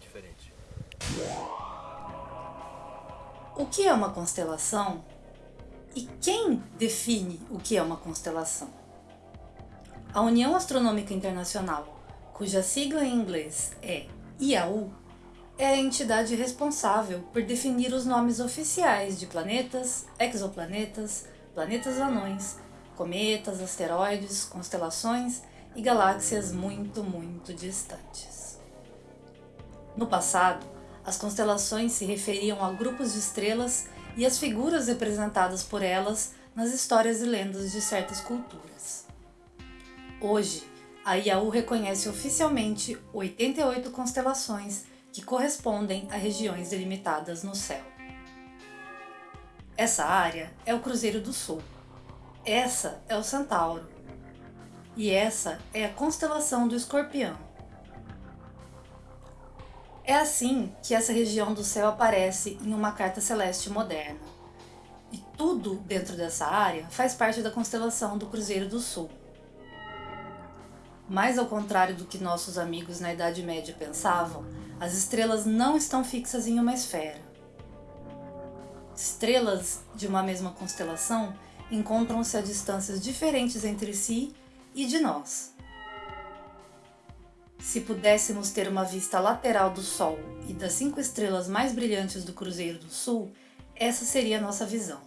diferente. O que é uma constelação? E quem define o que é uma constelação? A União Astronômica Internacional, cuja sigla em inglês é IAU, é a entidade responsável por definir os nomes oficiais de planetas, exoplanetas, planetas anões, cometas, asteroides, constelações e galáxias muito, muito distantes. No passado, as constelações se referiam a grupos de estrelas e as figuras representadas por elas nas histórias e lendas de certas culturas. Hoje, a IAU reconhece oficialmente 88 constelações que correspondem a regiões delimitadas no céu. Essa área é o Cruzeiro do Sul. Essa é o Centauro. E essa é a constelação do Escorpião. É assim que essa região do céu aparece em uma carta celeste moderna. E tudo dentro dessa área faz parte da constelação do Cruzeiro do Sul. Mas ao contrário do que nossos amigos na Idade Média pensavam, as estrelas não estão fixas em uma esfera. Estrelas de uma mesma constelação encontram-se a distâncias diferentes entre si e de nós. Se pudéssemos ter uma vista lateral do Sol e das cinco estrelas mais brilhantes do Cruzeiro do Sul, essa seria a nossa visão.